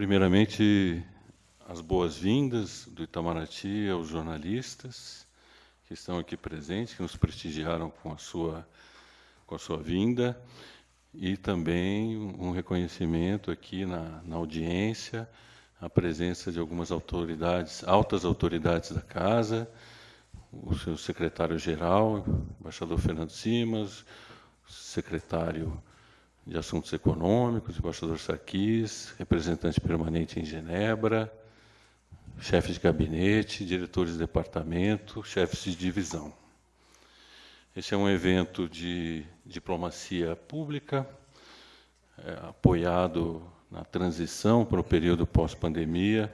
primeiramente, as boas-vindas do Itamaraty aos jornalistas que estão aqui presentes, que nos prestigiaram com a sua, com a sua vinda, e também um reconhecimento aqui na, na audiência, a presença de algumas autoridades, altas autoridades da Casa, o seu secretário-geral, embaixador Fernando Simas, secretário de Assuntos Econômicos, embaixador Sarkis, representante permanente em Genebra, chefes de gabinete, diretores de departamento, chefes de divisão. Esse é um evento de diplomacia pública, é, apoiado na transição para o período pós-pandemia,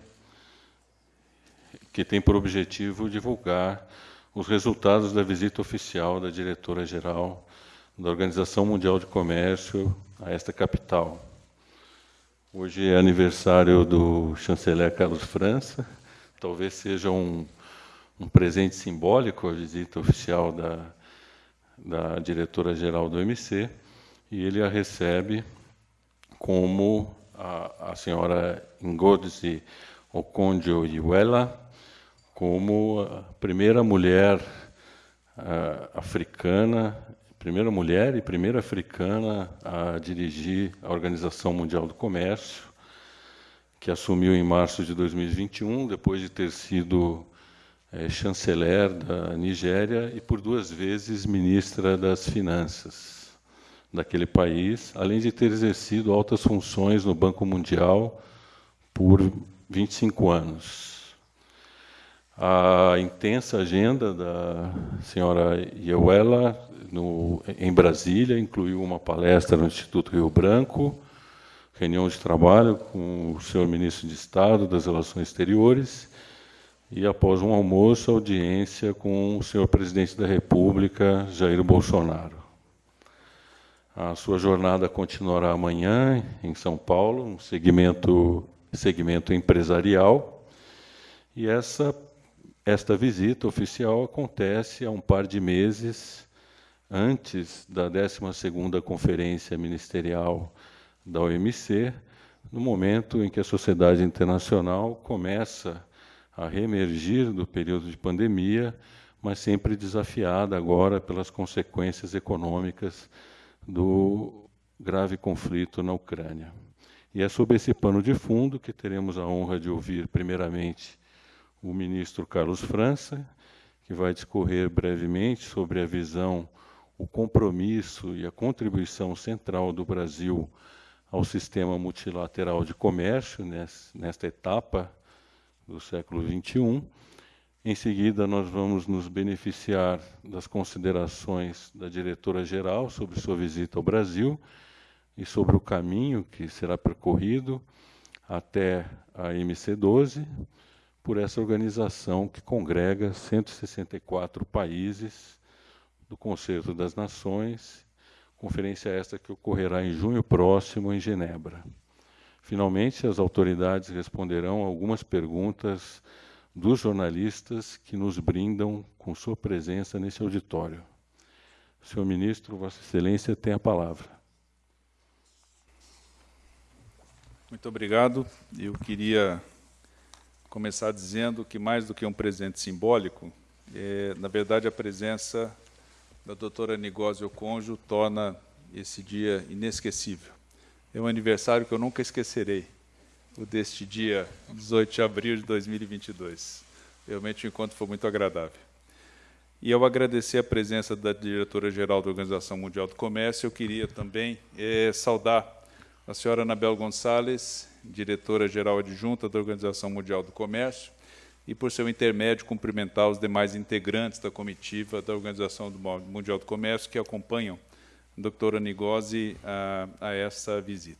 que tem por objetivo divulgar os resultados da visita oficial da diretora-geral da Organização Mundial de Comércio a esta capital. Hoje é aniversário do chanceler Carlos França, talvez seja um, um presente simbólico a visita oficial da, da diretora-geral do MC, e ele a recebe como a, a senhora Ngozi Okonjo-Iweala, como a primeira mulher uh, africana, primeira mulher e primeira africana a dirigir a Organização Mundial do Comércio, que assumiu em março de 2021, depois de ter sido é, chanceler da Nigéria e por duas vezes ministra das Finanças daquele país, além de ter exercido altas funções no Banco Mundial por 25 anos. A intensa agenda da senhora Ieuela no, em Brasília incluiu uma palestra no Instituto Rio Branco, reunião de trabalho com o senhor ministro de Estado das Relações Exteriores e, após um almoço, audiência com o senhor presidente da República, Jair Bolsonaro. A sua jornada continuará amanhã em São Paulo, um segmento, segmento empresarial, e essa esta visita oficial acontece há um par de meses antes da 12ª Conferência Ministerial da OMC, no momento em que a sociedade internacional começa a reemergir do período de pandemia, mas sempre desafiada agora pelas consequências econômicas do grave conflito na Ucrânia. E é sob esse pano de fundo que teremos a honra de ouvir, primeiramente, o ministro Carlos França, que vai discorrer brevemente sobre a visão, o compromisso e a contribuição central do Brasil ao sistema multilateral de comércio nesta etapa do século XXI. Em seguida, nós vamos nos beneficiar das considerações da diretora-geral sobre sua visita ao Brasil e sobre o caminho que será percorrido até a MC12, por essa organização que congrega 164 países do Concerto das Nações, conferência esta que ocorrerá em junho próximo em Genebra. Finalmente, as autoridades responderão algumas perguntas dos jornalistas que nos brindam com sua presença nesse auditório. Senhor ministro, Vossa Excelência tem a palavra. Muito obrigado. Eu queria começar dizendo que, mais do que um presente simbólico, é, na verdade, a presença da doutora Nigósio Conjo torna esse dia inesquecível. É um aniversário que eu nunca esquecerei, o deste dia 18 de abril de 2022. Realmente o encontro foi muito agradável. E ao agradecer a presença da diretora-geral da Organização Mundial do Comércio, eu queria também é, saudar a senhora Anabel Gonçalves diretora-geral adjunta da Organização Mundial do Comércio, e, por seu intermédio, cumprimentar os demais integrantes da comitiva da Organização Mundial do Comércio que acompanham a doutora Nigosi a, a essa visita.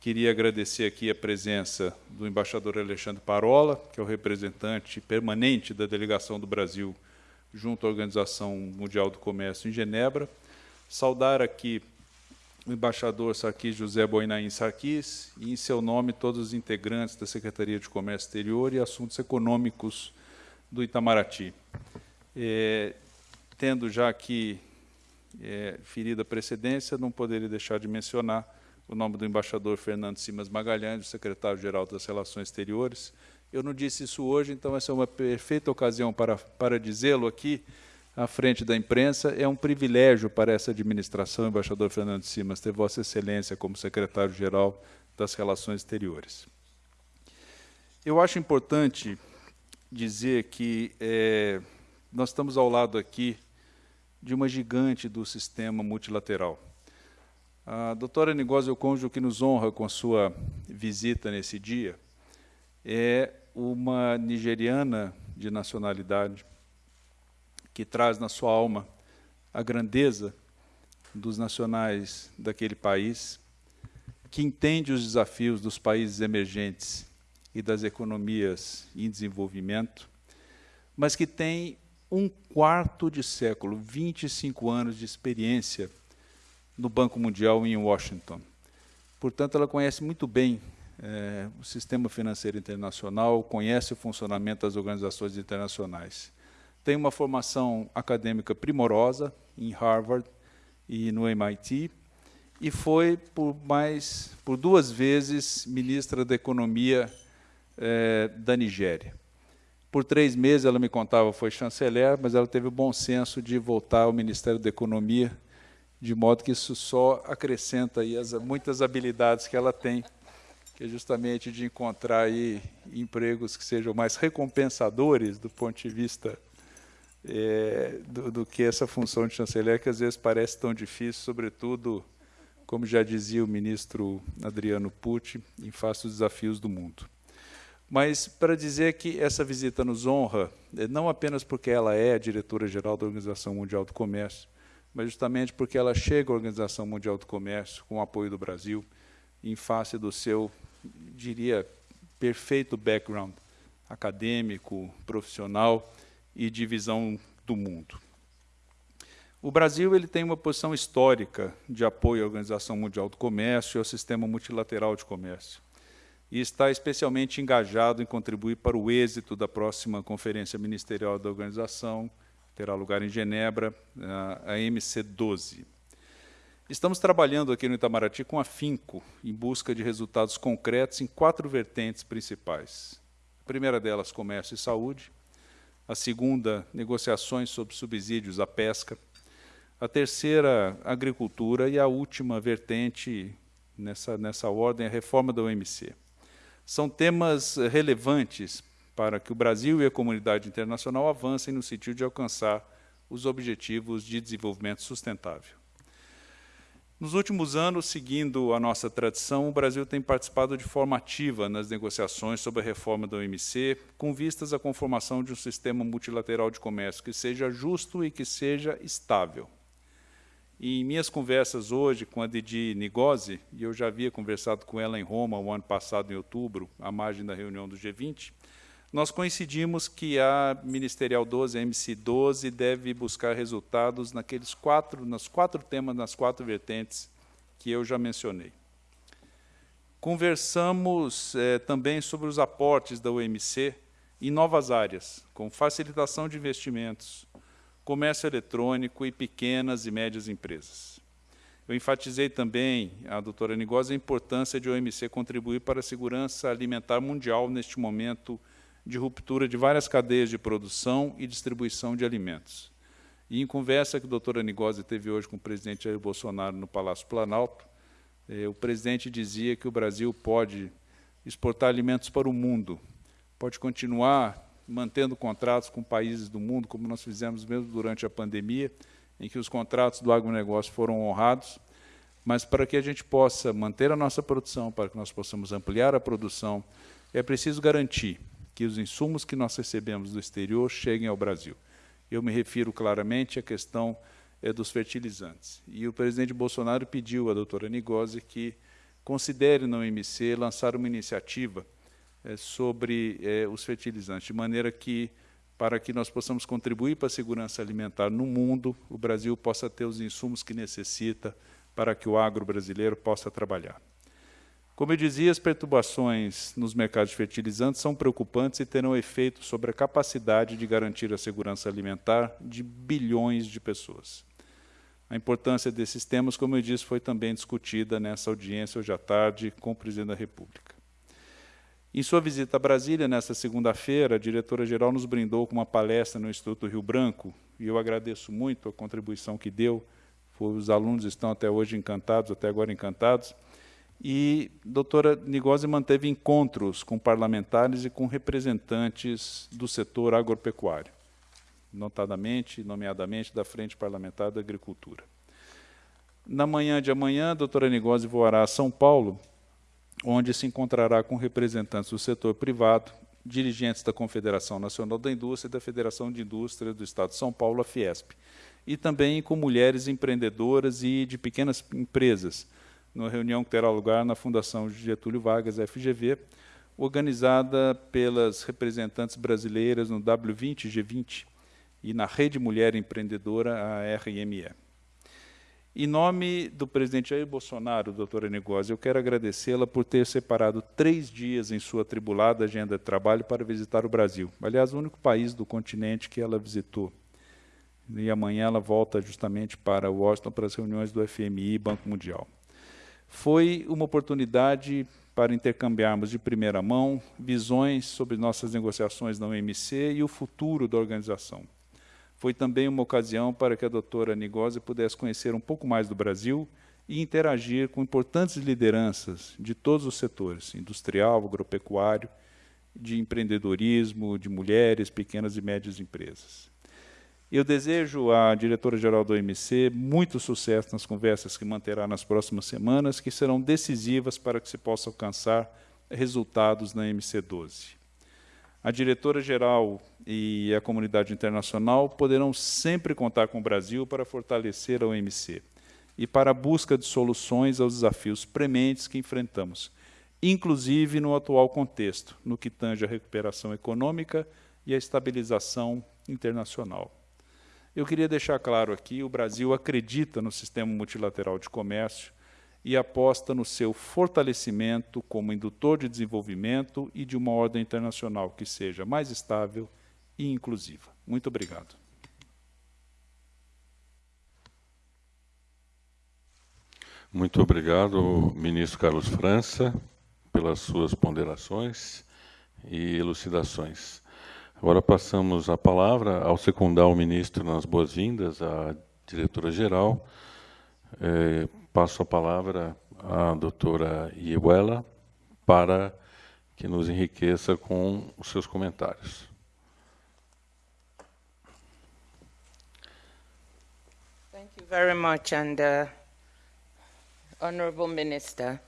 Queria agradecer aqui a presença do embaixador Alexandre Parola, que é o representante permanente da delegação do Brasil junto à Organização Mundial do Comércio em Genebra. Saudar aqui o embaixador Sarkis José Boinain Sarkis e, em seu nome, todos os integrantes da Secretaria de Comércio Exterior e Assuntos Econômicos do Itamaraty. É, tendo já aqui é, ferida a precedência, não poderia deixar de mencionar o nome do embaixador Fernando Simas Magalhães, secretário-geral das Relações Exteriores. Eu não disse isso hoje, então essa é uma perfeita ocasião para, para dizê-lo aqui, à frente da imprensa. É um privilégio para essa administração, embaixador Fernando Simas, ter Vossa Excelência como secretário-geral das Relações Exteriores. Eu acho importante dizer que é, nós estamos ao lado aqui de uma gigante do sistema multilateral. A doutora Nigósio Conjo, que nos honra com a sua visita nesse dia, é uma nigeriana de nacionalidade que traz na sua alma a grandeza dos nacionais daquele país, que entende os desafios dos países emergentes e das economias em desenvolvimento, mas que tem um quarto de século, 25 anos de experiência no Banco Mundial em Washington. Portanto, ela conhece muito bem é, o sistema financeiro internacional, conhece o funcionamento das organizações internacionais. Tem uma formação acadêmica primorosa em Harvard e no MIT, e foi por mais por duas vezes ministra da Economia é, da Nigéria. Por três meses, ela me contava, foi chanceler, mas ela teve o bom senso de voltar ao Ministério da Economia de modo que isso só acrescenta aí as muitas habilidades que ela tem, que é justamente de encontrar aí empregos que sejam mais recompensadores do ponto de vista é, do, do, que essa função de chanceler, que às vezes parece tão difícil, sobretudo, como já dizia o ministro Adriano Pucci, em face dos desafios do mundo. Mas para dizer que essa visita nos honra, é, não apenas porque ela é a diretora-geral da Organização Mundial do Comércio, mas justamente porque ela chega à Organização Mundial do Comércio com o apoio do Brasil, em face do seu, diria, perfeito background acadêmico, profissional e de visão do mundo. O Brasil ele tem uma posição histórica de apoio à Organização Mundial do Comércio e ao sistema multilateral de comércio. E está especialmente engajado em contribuir para o êxito da próxima Conferência Ministerial da Organização, terá lugar em Genebra, a MC12. Estamos trabalhando aqui no Itamaraty com afinco, em busca de resultados concretos em quatro vertentes principais. A primeira delas, comércio e saúde. A segunda, negociações sobre subsídios à pesca. A terceira, agricultura. E a última vertente, nessa, nessa ordem, a reforma da OMC. São temas relevantes para que o Brasil e a comunidade internacional avancem no sentido de alcançar os objetivos de desenvolvimento sustentável. Nos últimos anos, seguindo a nossa tradição, o Brasil tem participado de forma ativa nas negociações sobre a reforma da OMC, com vistas à conformação de um sistema multilateral de comércio que seja justo e que seja estável. E em minhas conversas hoje com a Didi Nigosi, e eu já havia conversado com ela em Roma o ano passado, em outubro, à margem da reunião do G20, nós coincidimos que a Ministerial 12, a MC 12, deve buscar resultados naqueles quatro, nos quatro temas, nas quatro vertentes que eu já mencionei. Conversamos é, também sobre os aportes da UMC em novas áreas, como facilitação de investimentos, comércio eletrônico e pequenas e médias empresas. Eu enfatizei também, a doutora Nigosa, a importância de a OMC contribuir para a segurança alimentar mundial neste momento de ruptura de várias cadeias de produção e distribuição de alimentos. E em conversa que a doutora Nigosi teve hoje com o presidente Jair Bolsonaro no Palácio Planalto, eh, o presidente dizia que o Brasil pode exportar alimentos para o mundo, pode continuar mantendo contratos com países do mundo, como nós fizemos mesmo durante a pandemia, em que os contratos do agronegócio foram honrados, mas para que a gente possa manter a nossa produção, para que nós possamos ampliar a produção, é preciso garantir que os insumos que nós recebemos do exterior cheguem ao Brasil. Eu me refiro claramente à questão é, dos fertilizantes. E o presidente Bolsonaro pediu à doutora Nigosi que considere na OMC lançar uma iniciativa é, sobre é, os fertilizantes, de maneira que, para que nós possamos contribuir para a segurança alimentar no mundo, o Brasil possa ter os insumos que necessita para que o agro brasileiro possa trabalhar. Como eu dizia, as perturbações nos mercados de fertilizantes são preocupantes e terão efeito sobre a capacidade de garantir a segurança alimentar de bilhões de pessoas. A importância desses temas, como eu disse, foi também discutida nessa audiência hoje à tarde com o presidente da República. Em sua visita a Brasília, nesta segunda-feira, a diretora-geral nos brindou com uma palestra no Instituto Rio Branco, e eu agradeço muito a contribuição que deu. Os alunos estão até hoje encantados, até agora encantados. E a doutora Nigosi manteve encontros com parlamentares e com representantes do setor agropecuário notadamente, nomeadamente, da Frente Parlamentar da Agricultura. Na manhã de amanhã, a doutora Nigosi voará a São Paulo, onde se encontrará com representantes do setor privado, dirigentes da Confederação Nacional da Indústria e da Federação de Indústria do Estado de São Paulo, a Fiesp, e também com mulheres empreendedoras e de pequenas empresas, numa reunião que terá lugar na Fundação Getúlio Vargas, FGV, organizada pelas representantes brasileiras no W20 G20, e na Rede Mulher Empreendedora, a RME. Em nome do presidente Jair Bolsonaro, doutora Negócio, eu quero agradecê-la por ter separado três dias em sua tribulada agenda de trabalho para visitar o Brasil. Aliás, o único país do continente que ela visitou. E amanhã ela volta justamente para Washington para as reuniões do FMI e Banco Mundial. Foi uma oportunidade para intercambiarmos de primeira mão visões sobre nossas negociações na OMC e o futuro da organização. Foi também uma ocasião para que a doutora Nigosi pudesse conhecer um pouco mais do Brasil e interagir com importantes lideranças de todos os setores, industrial, agropecuário, de empreendedorismo, de mulheres, pequenas e médias empresas. Eu desejo à diretora-geral do OMC muito sucesso nas conversas que manterá nas próximas semanas, que serão decisivas para que se possa alcançar resultados na MC12. A diretora-geral e a comunidade internacional poderão sempre contar com o Brasil para fortalecer a OMC e para a busca de soluções aos desafios prementes que enfrentamos, inclusive no atual contexto, no que tange a recuperação econômica e a estabilização internacional. Eu queria deixar claro aqui, o Brasil acredita no sistema multilateral de comércio e aposta no seu fortalecimento como indutor de desenvolvimento e de uma ordem internacional que seja mais estável e inclusiva. Muito obrigado. Muito obrigado, ministro Carlos França, pelas suas ponderações e elucidações. Agora passamos a palavra ao secundar o ministro nas boas-vindas à diretora-geral. É, passo a palavra à doutora Iebuela para que nos enriqueça com os seus comentários. Thank you very much, and uh, Honorable Minister,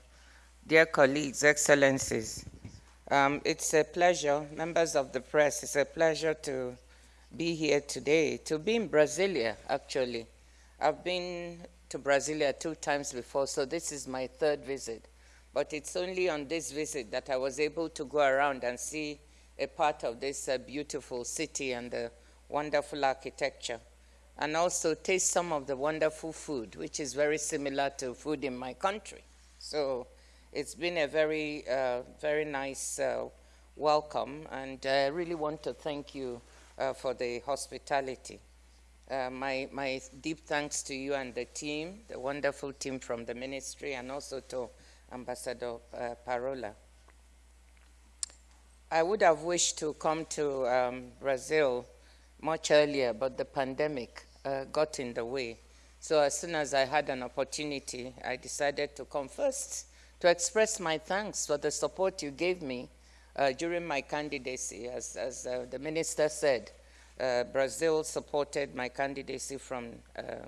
dear colleagues, excellencies, um, it's a pleasure, members of the press, it's a pleasure to be here today, to be in Brasilia, actually. I've been to Brasilia two times before, so this is my third visit. But it's only on this visit that I was able to go around and see a part of this uh, beautiful city and the wonderful architecture, and also taste some of the wonderful food, which is very similar to food in my country. So it's been a very, uh, very nice uh, welcome, and I really want to thank you uh, for the hospitality. Uh, my, my deep thanks to you and the team, the wonderful team from the ministry, and also to Ambassador uh, Parola. I would have wished to come to um, Brazil much earlier, but the pandemic uh, got in the way. So as soon as I had an opportunity, I decided to come first to express my thanks for the support you gave me uh, during my candidacy. As, as uh, the minister said, uh, Brazil supported my candidacy from, uh,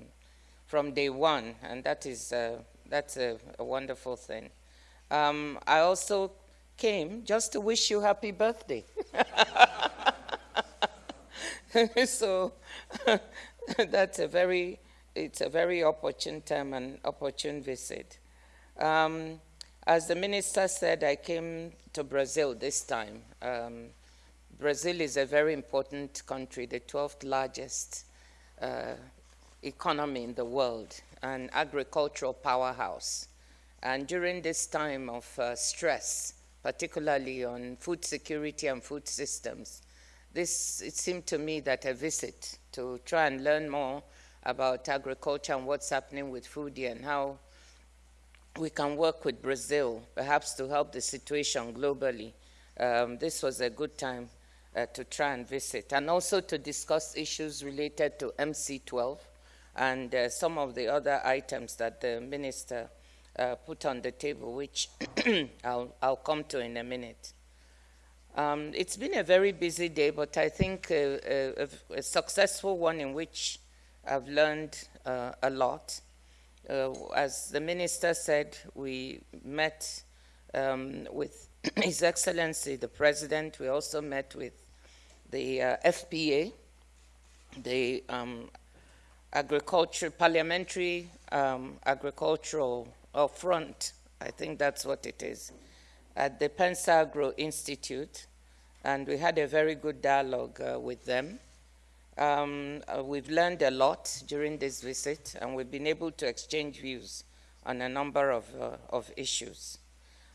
from day one, and that is, uh, that's a, a, wonderful thing. Um, I also came just to wish you happy birthday. so that's a very, it's a very opportune time and opportune visit. Um, as the minister said, I came to Brazil this time. Um, Brazil is a very important country, the 12th largest uh, economy in the world, an agricultural powerhouse. And during this time of uh, stress, particularly on food security and food systems, this, it seemed to me that a visit to try and learn more about agriculture and what's happening with food and how we can work with Brazil, perhaps to help the situation globally. Um, this was a good time uh, to try and visit, and also to discuss issues related to MC12 and uh, some of the other items that the minister uh, put on the table, which I'll, I'll come to in a minute. Um, it's been a very busy day, but I think a, a, a successful one in which I've learned uh, a lot. Uh, as the minister said, we met um, with His Excellency the President. We also met with the uh, FPA, the um, agriculture parliamentary um, agricultural or front. I think that's what it is at the Pensagro Institute, and we had a very good dialogue uh, with them. Um, uh, we've learned a lot during this visit, and we've been able to exchange views on a number of, uh, of issues.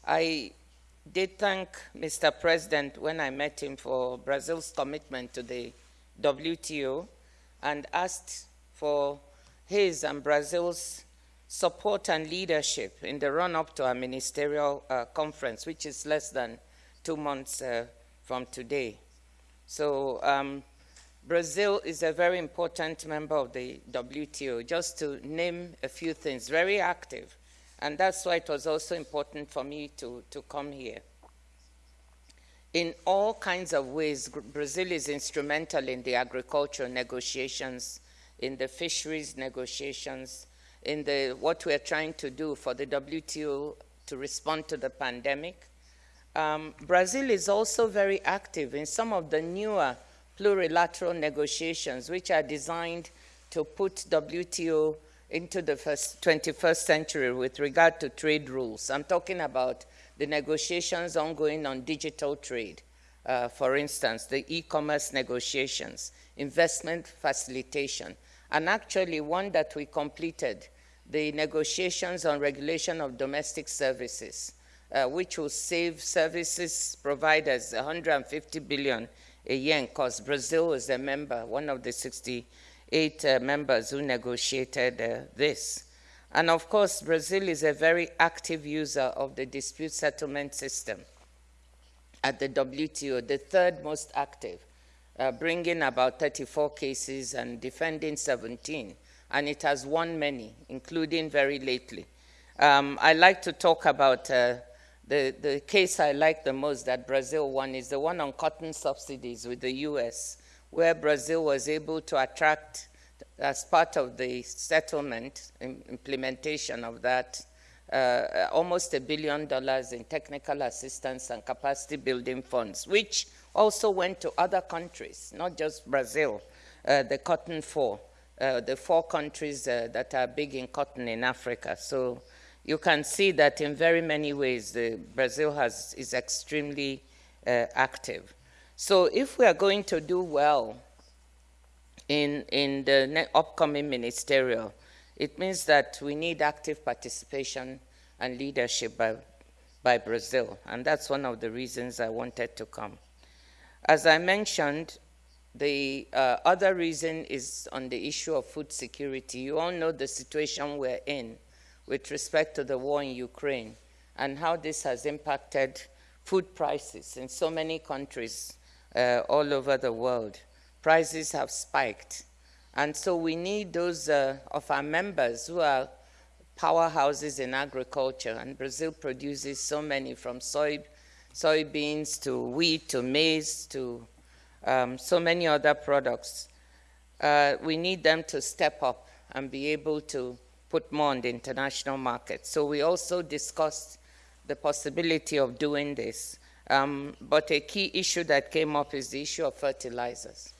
I did thank Mr. President when I met him for Brazil's commitment to the WTO and asked for his and Brazil's support and leadership in the run-up to our ministerial uh, conference, which is less than two months uh, from today. So um, Brazil is a very important member of the WTO, just to name a few things, very active. And that's why it was also important for me to, to come here. In all kinds of ways, Brazil is instrumental in the agricultural negotiations, in the fisheries negotiations, in the, what we're trying to do for the WTO to respond to the pandemic. Um, Brazil is also very active in some of the newer plurilateral negotiations, which are designed to put WTO into the first, 21st century with regard to trade rules. I'm talking about the negotiations ongoing on digital trade, uh, for instance, the e-commerce negotiations, investment facilitation, and actually one that we completed the negotiations on regulation of domestic services, uh, which will save services providers 150 billion a year in cost. Brazil is a member, one of the 68 uh, members who negotiated uh, this. And of course, Brazil is a very active user of the dispute settlement system at the WTO, the third most active, uh, bringing about 34 cases and defending 17 and it has won many, including very lately. Um, I like to talk about uh, the, the case I like the most that Brazil won is the one on cotton subsidies with the US, where Brazil was able to attract, as part of the settlement implementation of that, uh, almost a billion dollars in technical assistance and capacity building funds, which also went to other countries, not just Brazil, uh, the Cotton Four uh, the four countries uh, that are big in cotton in Africa. So you can see that in very many ways, Brazil has, is extremely uh, active. So if we are going to do well in, in the upcoming ministerial, it means that we need active participation and leadership by, by Brazil. And that's one of the reasons I wanted to come. As I mentioned, the uh, other reason is on the issue of food security. You all know the situation we're in with respect to the war in Ukraine and how this has impacted food prices in so many countries uh, all over the world. Prices have spiked. And so we need those uh, of our members who are powerhouses in agriculture. And Brazil produces so many from soy, soybeans to wheat to maize to um, so many other products. Uh, we need them to step up and be able to put more on the international market. So we also discussed the possibility of doing this. Um, but a key issue that came up is the issue of fertilizers.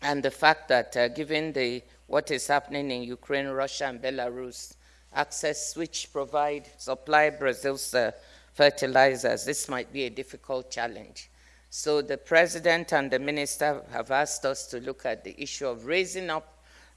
And the fact that uh, given the, what is happening in Ukraine, Russia, and Belarus, access which provide, supply Brazil's uh, fertilizers, this might be a difficult challenge. So the president and the minister have asked us to look at the issue of raising up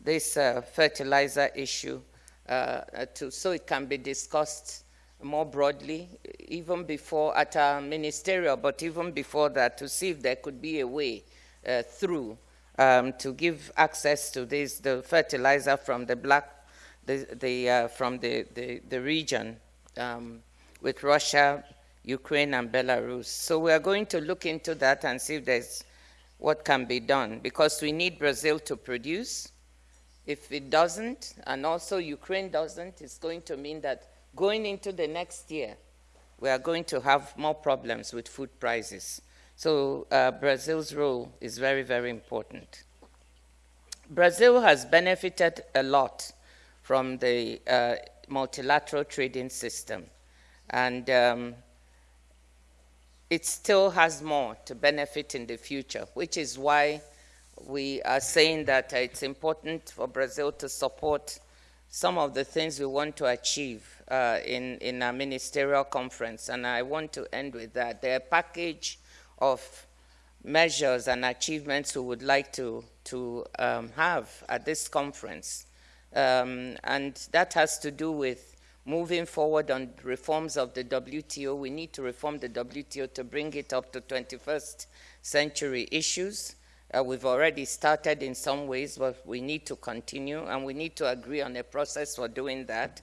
this uh, fertilizer issue uh, to, so it can be discussed more broadly, even before at our ministerial, but even before that, to see if there could be a way uh, through um, to give access to this, the fertilizer from the black, the, the, uh, from the, the, the region um, with Russia, Ukraine, and Belarus. So we are going to look into that and see if there's what can be done because we need Brazil to produce. If it doesn't, and also Ukraine doesn't, it's going to mean that going into the next year, we are going to have more problems with food prices. So uh, Brazil's role is very, very important. Brazil has benefited a lot from the uh, multilateral trading system. And um, it still has more to benefit in the future, which is why we are saying that it's important for Brazil to support some of the things we want to achieve uh, in, in our ministerial conference. And I want to end with that. There are a package of measures and achievements we would like to, to um, have at this conference. Um, and that has to do with moving forward on reforms of the WTO. We need to reform the WTO to bring it up to 21st century issues. Uh, we've already started in some ways, but we need to continue, and we need to agree on a process for doing that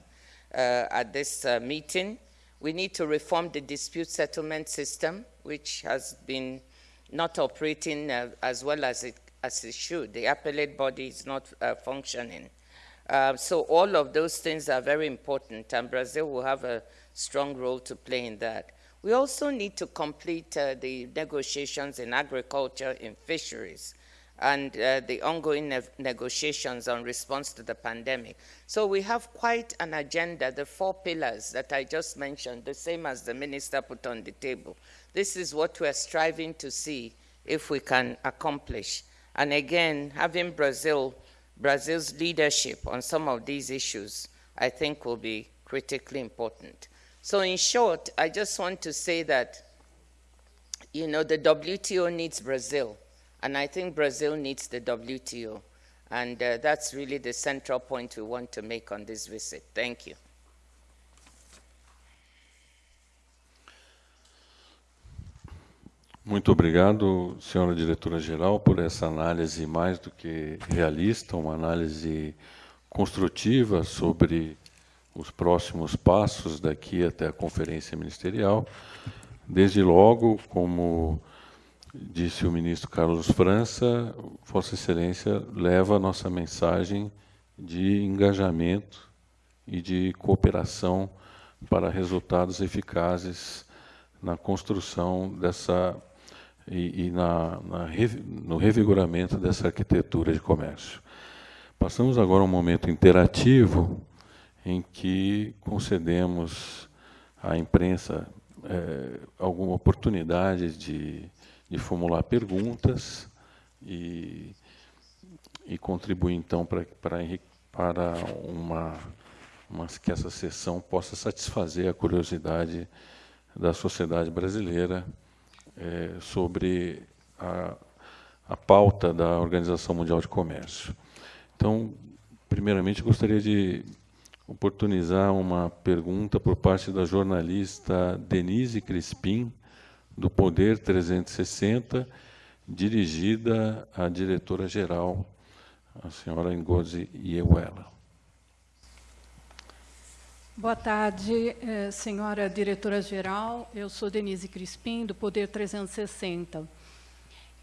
uh, at this uh, meeting. We need to reform the dispute settlement system, which has been not operating uh, as well as it, as it should. The appellate body is not uh, functioning. Uh, so all of those things are very important, and Brazil will have a strong role to play in that. We also need to complete uh, the negotiations in agriculture, in fisheries, and uh, the ongoing ne negotiations on response to the pandemic. So we have quite an agenda, the four pillars that I just mentioned, the same as the minister put on the table. This is what we're striving to see if we can accomplish. And again, having Brazil Brazil's leadership on some of these issues, I think, will be critically important. So, in short, I just want to say that, you know, the WTO needs Brazil, and I think Brazil needs the WTO. And uh, that's really the central point we want to make on this visit. Thank you. Muito obrigado, senhora diretora-geral, por essa análise mais do que realista, uma análise construtiva sobre os próximos passos daqui até a conferência ministerial. Desde logo, como disse o ministro Carlos França, Vossa Excelência leva a nossa mensagem de engajamento e de cooperação para resultados eficazes na construção dessa e, e na, na, no revigoramento dessa arquitetura de comércio. Passamos agora a um momento interativo em que concedemos à imprensa é, alguma oportunidade de, de formular perguntas e, e contribuir, então, para, para, para uma, uma, que essa sessão possa satisfazer a curiosidade da sociedade brasileira é, sobre a, a pauta da Organização Mundial de Comércio. Então, primeiramente, gostaria de oportunizar uma pergunta por parte da jornalista Denise Crispim, do Poder 360, dirigida à diretora-geral, a senhora Ngozi Iewela. Boa tarde, eh, senhora diretora-geral. Eu sou Denise Crispim, do Poder 360.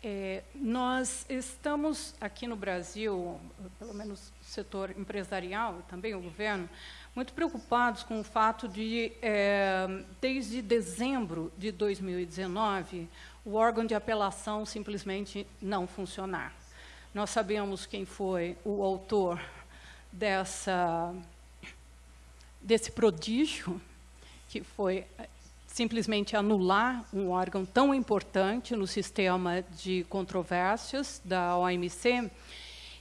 É, nós estamos aqui no Brasil, pelo menos setor empresarial e também o governo, muito preocupados com o fato de, é, desde dezembro de 2019, o órgão de apelação simplesmente não funcionar. Nós sabemos quem foi o autor dessa desse prodígio, que foi eh, simplesmente anular um órgão tão importante no sistema de controvérsias da OMC.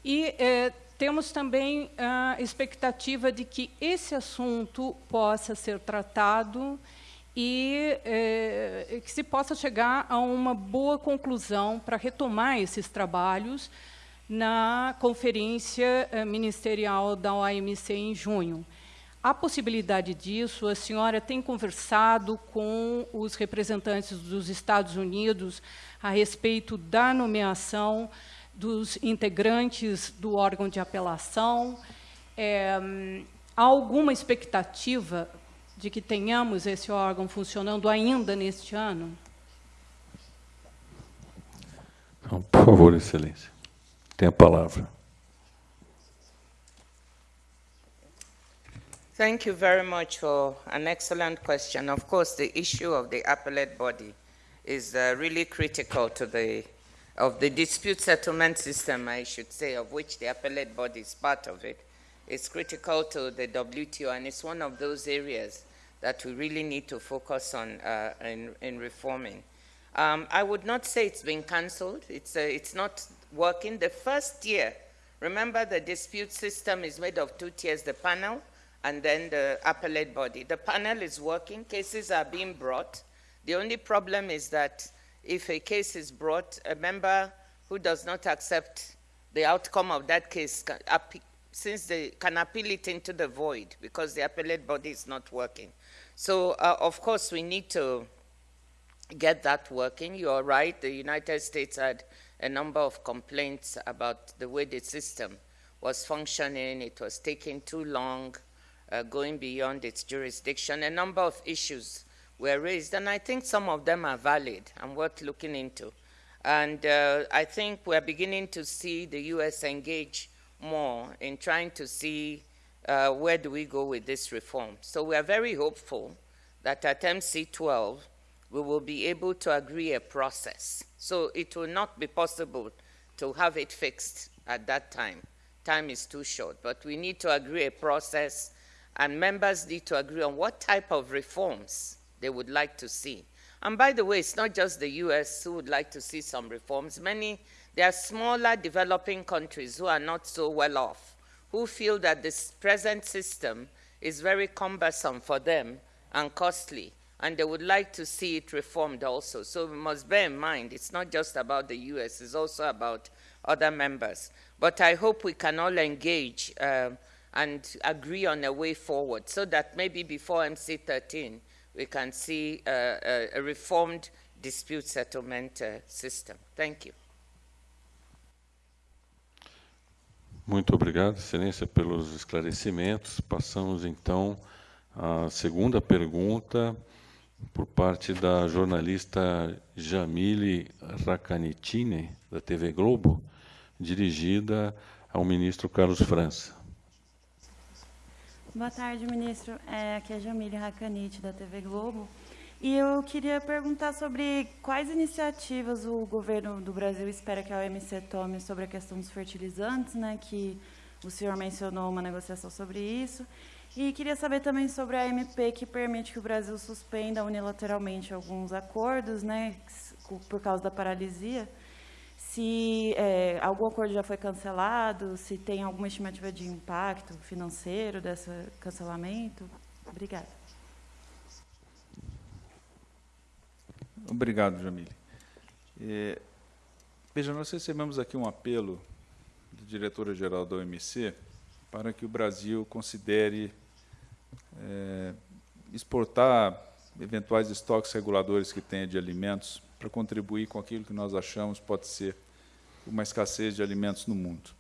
E eh, temos também a expectativa de que esse assunto possa ser tratado e eh, que se possa chegar a uma boa conclusão para retomar esses trabalhos na conferência eh, ministerial da OMC em junho. A possibilidade disso, a senhora tem conversado com os representantes dos Estados Unidos a respeito da nomeação dos integrantes do órgão de apelação. É, há alguma expectativa de que tenhamos esse órgão funcionando ainda neste ano? Por favor, Excelência, tem a palavra. Thank you very much for an excellent question. Of course, the issue of the appellate body is uh, really critical to the of the dispute settlement system, I should say, of which the appellate body is part of. It's critical to the WTO, and it's one of those areas that we really need to focus on uh, in, in, reforming. Um, I would not say it's been cancelled. It's, uh, it's not working. The first year, remember the dispute system is made of two tiers, the panel and then the appellate body. The panel is working, cases are being brought. The only problem is that if a case is brought, a member who does not accept the outcome of that case, since they can appeal it into the void because the appellate body is not working. So, uh, of course, we need to get that working. You are right, the United States had a number of complaints about the way the system was functioning. It was taking too long, uh, going beyond its jurisdiction. A number of issues were raised, and I think some of them are valid and worth looking into. And uh, I think we're beginning to see the U.S. engage more in trying to see uh, where do we go with this reform. So we are very hopeful that at MC12 we will be able to agree a process. So it will not be possible to have it fixed at that time. Time is too short, but we need to agree a process and members need to agree on what type of reforms they would like to see. And by the way, it's not just the US who would like to see some reforms. Many, there are smaller developing countries who are not so well off, who feel that this present system is very cumbersome for them and costly, and they would like to see it reformed also. So we must bear in mind, it's not just about the US, it's also about other members. But I hope we can all engage uh, and agree on a way forward so that maybe before MC13, we can see a, a reformed dispute settlement uh, system. Thank you. Muito obrigado, Excelência, pelos esclarecimentos. Passamos, então, à segunda pergunta, por parte da jornalista Jamile Racanitine, da TV Globo, dirigida ao ministro Carlos França. Boa tarde, ministro. É, aqui é Jamile Racanite, da TV Globo. E eu queria perguntar sobre quais iniciativas o governo do Brasil espera que a OMC tome sobre a questão dos fertilizantes, né, que o senhor mencionou uma negociação sobre isso. E queria saber também sobre a MP que permite que o Brasil suspenda unilateralmente alguns acordos, né, por causa da paralisia se é, algum acordo já foi cancelado, se tem alguma estimativa de impacto financeiro desse cancelamento. Obrigada. Obrigado, Jamile. É, veja, nós recebemos aqui um apelo da diretora-geral da OMC para que o Brasil considere é, exportar eventuais estoques reguladores que tenha de alimentos para contribuir com aquilo que nós achamos pode ser uma escassez de alimentos no mundo.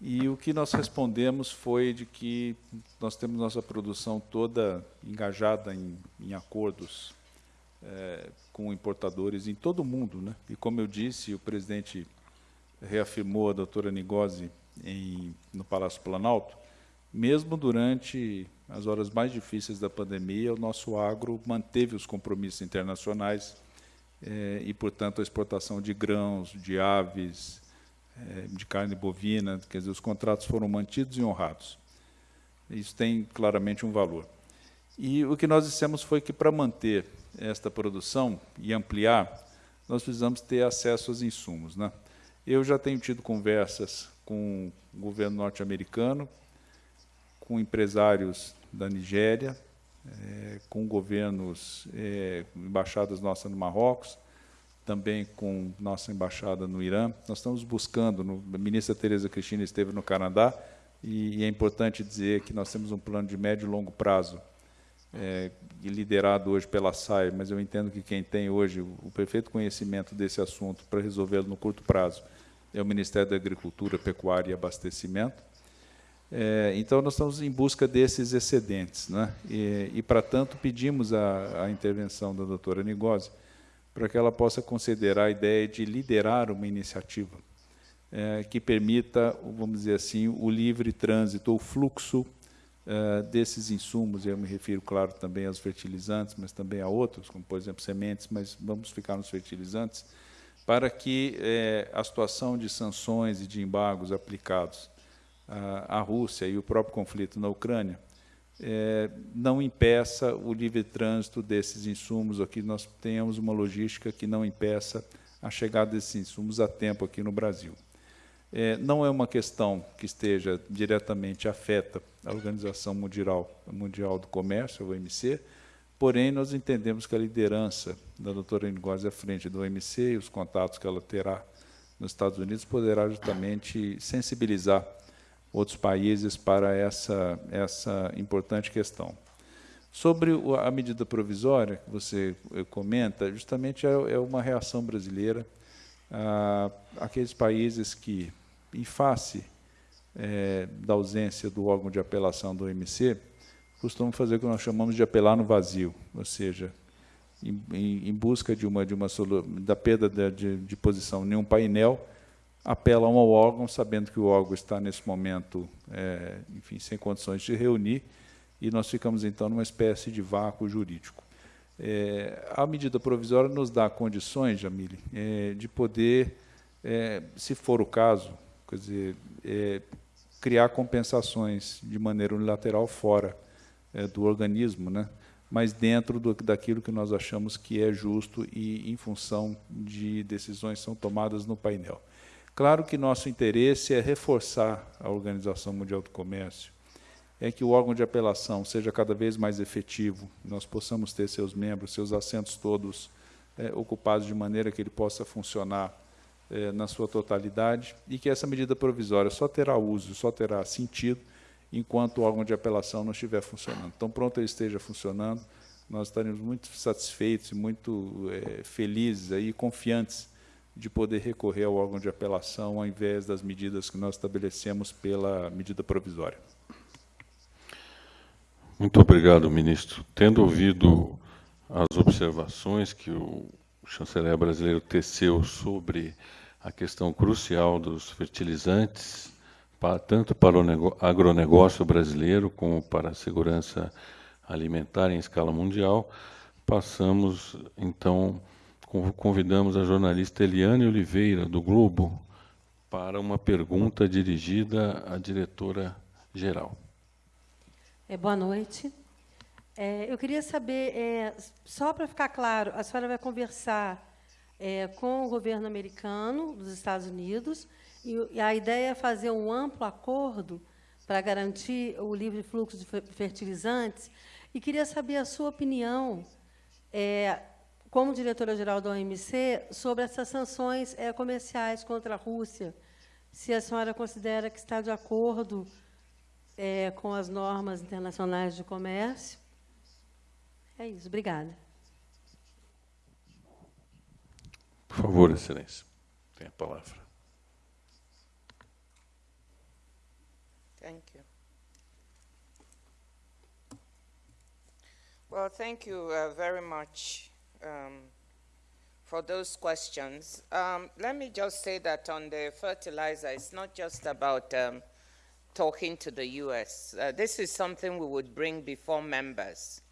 E o que nós respondemos foi de que nós temos nossa produção toda engajada em, em acordos é, com importadores em todo o mundo. Né? E como eu disse, o presidente reafirmou a doutora Nigosi em, no Palácio Planalto, mesmo durante as horas mais difíceis da pandemia, o nosso agro manteve os compromissos internacionais é, e, portanto, a exportação de grãos, de aves, é, de carne bovina, quer dizer, os contratos foram mantidos e honrados. Isso tem claramente um valor. E o que nós dissemos foi que, para manter esta produção e ampliar, nós precisamos ter acesso aos insumos. Né? Eu já tenho tido conversas com o governo norte-americano, com empresários da Nigéria, é, com governos, é, embaixadas nossas no Marrocos, também com nossa embaixada no Irã. Nós estamos buscando, no, a ministra Tereza Cristina esteve no Canadá, e, e, é importante dizer que nós temos um plano de médio e longo prazo, é, liderado hoje pela SAI, mas eu entendo que quem tem hoje o, o perfeito conhecimento desse assunto para resolvê-lo no curto prazo é o Ministério da Agricultura, Pecuária e Abastecimento. É, então, nós estamos em busca desses excedentes. Né? E, e para tanto, pedimos a, a, intervenção da doutora Nigosi para que ela possa considerar a ideia de liderar uma iniciativa é, que permita, vamos dizer assim, o livre trânsito, o fluxo é, desses insumos, eu me refiro, claro, também aos fertilizantes, mas também a outros, como, por exemplo, sementes, mas vamos ficar nos fertilizantes, para que é, a situação de sanções e de embargos aplicados à Rússia e o próprio conflito na Ucrânia é, não impeça o livre trânsito desses insumos, ou que nós tenhamos uma logística que não impeça a chegada desses insumos a tempo aqui no Brasil. É, não é uma questão que esteja diretamente afeta a Organização Mundial, Mundial do Comércio, a OMC, Porém, nós entendemos que a liderança da doutora Ngozi à frente do OMC e os contatos que ela terá nos Estados Unidos poderá justamente sensibilizar outros países para essa, essa importante questão. Sobre a medida provisória que você eh, comenta, justamente é, é uma reação brasileira àqueles países que, em face é, da ausência do órgão de apelação do OMC, costumam fazer o que nós chamamos de apelar no vazio, ou seja, em, em, busca de uma, de uma da perda de, de posição em um painel, apelam ao órgão, sabendo que o órgão está nesse momento, é, enfim, sem condições de reunir, e nós ficamos então numa espécie de vácuo jurídico. É, a medida provisória nos dá condições, Jamile, é, de poder, é, se for o caso, quer dizer, é, criar compensações de maneira unilateral fora é, do organismo, né? mas dentro do, daquilo que nós achamos que é justo e em função de decisões que são tomadas no painel. Claro que nosso interesse é reforçar a Organização Mundial do Comércio, é que o órgão de apelação seja cada vez mais efetivo, nós possamos ter seus membros, seus assentos todos é, ocupados de maneira que ele possa funcionar é, na sua totalidade e que essa medida provisória só terá uso, só terá sentido enquanto o órgão de apelação não estiver funcionando. Então, pronto ele esteja funcionando, nós estaremos muito satisfeitos muito é, felizes e confiantes de poder recorrer ao órgão de apelação ao invés das medidas que nós estabelecemos pela medida provisória. Muito obrigado, ministro. Tendo ouvido as observações que o chanceler brasileiro teceu sobre a questão crucial dos fertilizantes, tanto para o agronegócio brasileiro como para a segurança alimentar em escala mundial, passamos, então, convidamos a jornalista Eliane Oliveira, do Globo, para uma pergunta dirigida à diretora-geral. É, boa noite. É, eu queria saber, é, só para ficar claro, a senhora vai conversar é, com o governo americano dos Estados Unidos e a ideia é fazer um amplo acordo para garantir o livre fluxo de fertilizantes. E queria saber a sua opinião, é, como diretora-geral da OMC, sobre essas sanções é, comerciais contra a Rússia. Se a senhora considera que está de acordo é, com as normas internacionais de comércio. É isso. Obrigada. Por favor, Excelência, tem a palavra. Thank you. Well, thank you uh, very much um, for those questions. Um, let me just say that on the fertilizer, it's not just about um, talking to the U.S. Uh, this is something we would bring before members.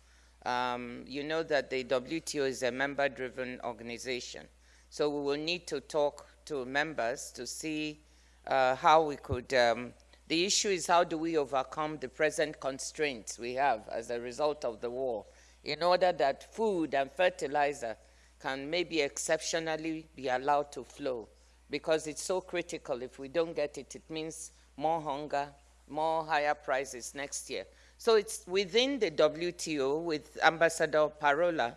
Um, you know that the WTO is a member-driven organization. So we will need to talk to members to see uh, how we could um, the issue is how do we overcome the present constraints we have as a result of the war in order that food and fertilizer can maybe exceptionally be allowed to flow because it's so critical. If we don't get it, it means more hunger, more higher prices next year. So it's within the WTO with Ambassador Parola,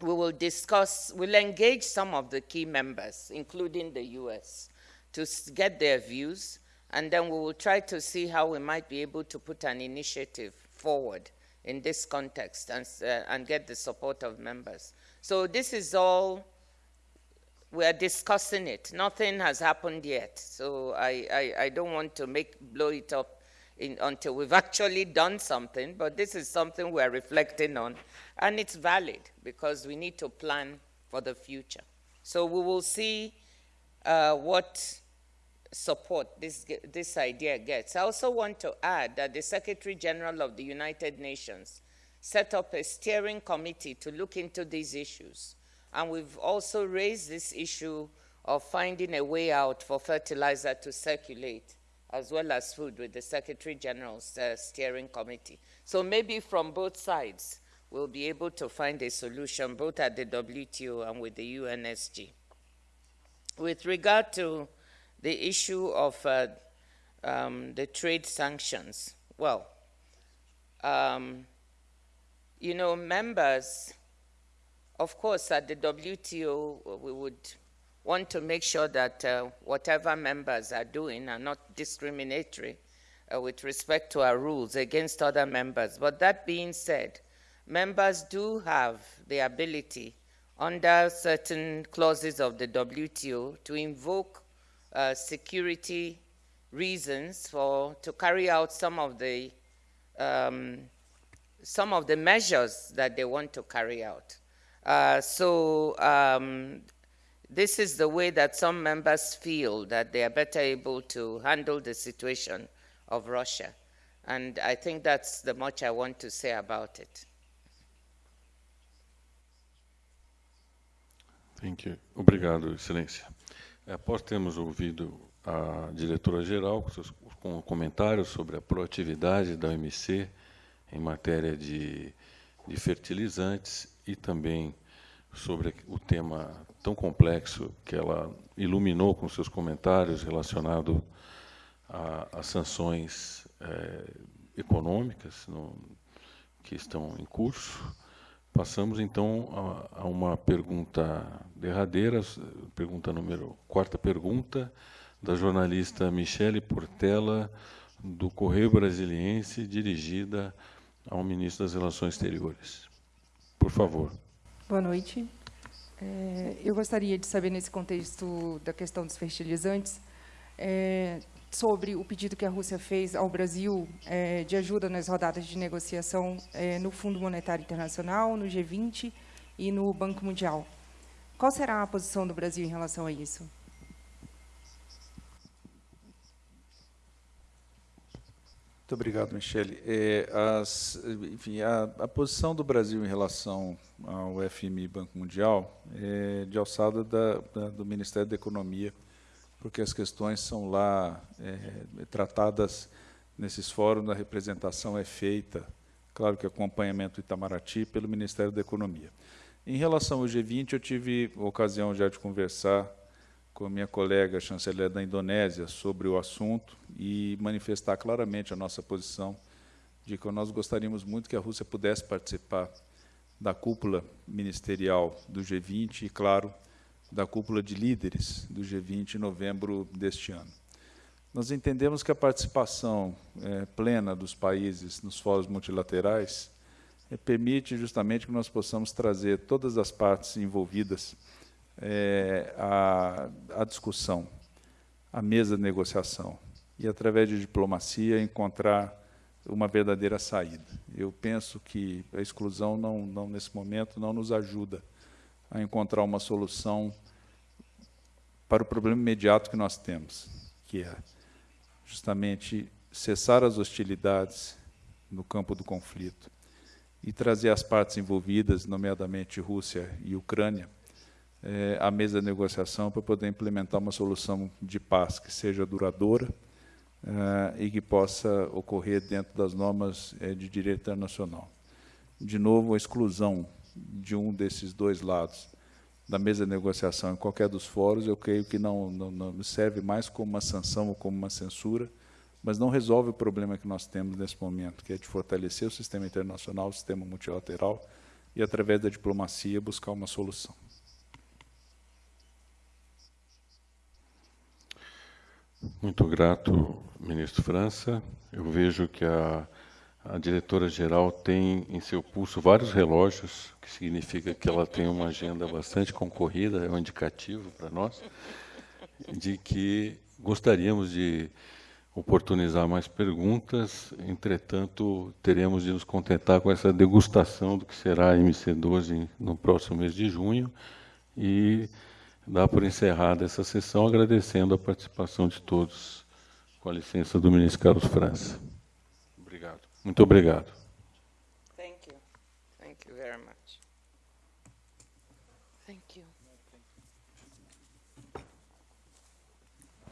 we will discuss, we'll engage some of the key members, including the US, to get their views and then we will try to see how we might be able to put an initiative forward in this context and, uh, and get the support of members. So this is all we are discussing it. Nothing has happened yet, so I, I, I don't want to make blow it up in, until we've actually done something. But this is something we're reflecting on, and it's valid because we need to plan for the future. So we will see uh, what support this, this idea gets. I also want to add that the Secretary General of the United Nations set up a steering committee to look into these issues. And we've also raised this issue of finding a way out for fertilizer to circulate, as well as food, with the Secretary General's uh, steering committee. So maybe from both sides, we'll be able to find a solution, both at the WTO and with the UNSG. With regard to the issue of uh, um, the trade sanctions, well, um, you know, members, of course, at the WTO, we would want to make sure that uh, whatever members are doing are not discriminatory uh, with respect to our rules against other members. But that being said, members do have the ability under certain clauses of the WTO to invoke uh, security reasons for to carry out some of the um, some of the measures that they want to carry out. Uh, so um, this is the way that some members feel that they are better able to handle the situation of Russia. And I think that's the much I want to say about it. Thank you. Obrigado, Excelência. Após termos ouvido a diretora-geral com seus com comentários sobre a proatividade da OMC em matéria de, de fertilizantes e também sobre o tema tão complexo que ela iluminou com seus comentários relacionado às sanções é, econômicas no, que estão em curso. Passamos então a, a, uma pergunta derradeira, pergunta número quarta pergunta da jornalista Michele Portela do Correio Brasiliense, dirigida ao ministro das Relações Exteriores. Por favor. Boa noite. É, eu gostaria de saber, nesse contexto da questão dos fertilizantes, é, sobre o pedido que a Rússia fez ao Brasil é, de ajuda nas rodadas de negociação é, no Fundo Monetário Internacional, no G20 e no Banco Mundial. Qual será a posição do Brasil em relação a isso? Muito obrigado, Michele. É, as, enfim, a, a, posição do Brasil em relação ao FMI Banco Mundial é de alçada da, da, do Ministério da Economia, porque as questões são lá é, tratadas nesses fóruns, a representação é feita, claro que acompanhamento Itamaraty, pelo Ministério da Economia. Em relação ao G20, eu tive ocasião já de conversar com a minha colega chanceler da Indonésia sobre o assunto e manifestar claramente a nossa posição de que nós gostaríamos muito que a Rússia pudesse participar da cúpula ministerial do G20 e, claro, da cúpula de líderes do G20 em novembro deste ano. Nós entendemos que a participação é, plena dos países nos fóruns multilaterais é, permite justamente que nós possamos trazer todas as partes envolvidas é, a, a discussão, a mesa de negociação e, através de diplomacia, encontrar uma verdadeira saída. Eu penso que a exclusão, não, não, nesse momento, não nos ajuda a encontrar uma solução para o problema imediato que nós temos, que é justamente cessar as hostilidades no campo do conflito e trazer as partes envolvidas, nomeadamente Rússia e Ucrânia, é, à mesa de negociação para poder implementar uma solução de paz que seja duradoura é, e que possa ocorrer dentro das normas é, de direito internacional. De novo, a exclusão de um desses dois lados da mesa de negociação em qualquer dos fóruns, eu creio que não, não, não serve mais como uma sanção ou como uma censura, mas não resolve o problema que nós temos nesse momento, que é de fortalecer o sistema internacional, o sistema multilateral, e, através da diplomacia, buscar uma solução. Muito grato, ministro França. Eu vejo que a, a diretora-geral tem em seu pulso vários relógios, que significa que ela tem uma agenda bastante concorrida, é um indicativo para nós, de que gostaríamos de oportunizar mais perguntas, entretanto, teremos de nos contentar com essa degustação do que será a MC12 no próximo mês de junho. E dar por encerrada essa sessão, agradecendo a participação de todos, com a licença do ministro Carlos França. Muito obrigado.